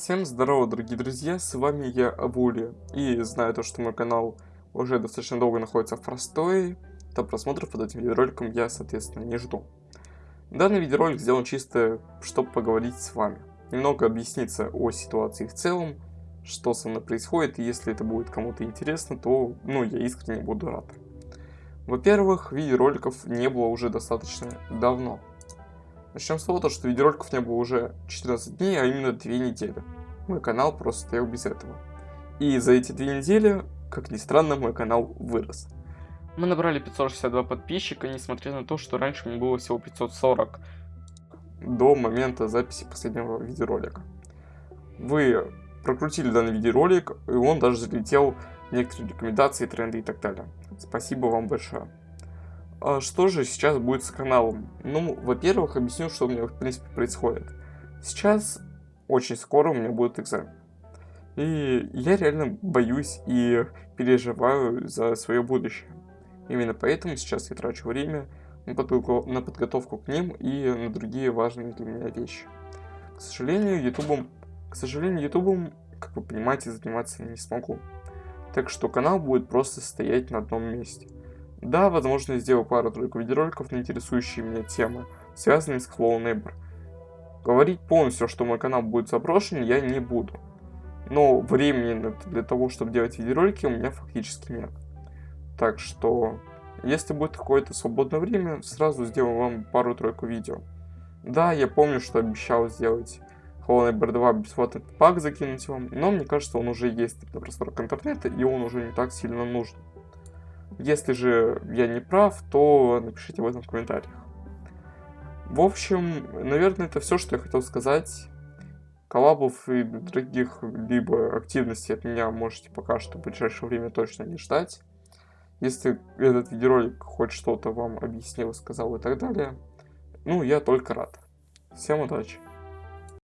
Всем здорово, дорогие друзья, с вами я, Авули, и знаю то, что мой канал уже достаточно долго находится в простое, то просмотров под этим видеороликом я, соответственно, не жду. Данный видеоролик сделан чисто, чтобы поговорить с вами, немного объясниться о ситуации в целом, что со мной происходит, и если это будет кому-то интересно, то, ну, я искренне буду рад. Во-первых, видеороликов не было уже достаточно давно. Начнем с того, что видеороликов не было уже 14 дней, а именно 2 недели. Мой канал просто стоял без этого. И за эти 2 недели, как ни странно, мой канал вырос. Мы набрали 562 подписчика, несмотря на то, что раньше мне было всего 540 до момента записи последнего видеоролика. Вы прокрутили данный видеоролик, и он даже залетел в некоторые рекомендации, тренды и так далее. Спасибо вам большое. А что же сейчас будет с каналом? Ну, во-первых, объясню, что у меня в принципе происходит. Сейчас, очень скоро у меня будет экзамен. И я реально боюсь и переживаю за свое будущее. Именно поэтому сейчас я трачу время на подготовку, на подготовку к ним и на другие важные для меня вещи. К сожалению, ютубом, к сожалению, ютубом, как вы понимаете, заниматься не смогу. Так что канал будет просто стоять на одном месте. Да, возможно, я сделаю пару-тройку видеороликов на интересующие меня темы, связанные с Hello Neighbor. Говорить полностью, что мой канал будет заброшен, я не буду. Но времени для того, чтобы делать видеоролики, у меня фактически нет. Так что, если будет какое-то свободное время, сразу сделаю вам пару-тройку видео. Да, я помню, что обещал сделать Hollow Knight 2 бесплатный пак закинуть вам, но мне кажется, он уже есть на просторах интернета, и он уже не так сильно нужен. Если же я не прав, то напишите об этом в комментариях. В общем, наверное, это все, что я хотел сказать. Коллабов и других либо активностей от меня можете пока что в ближайшее время точно не ждать. Если этот видеоролик хоть что-то вам объяснил, сказал и так далее, ну, я только рад. Всем удачи!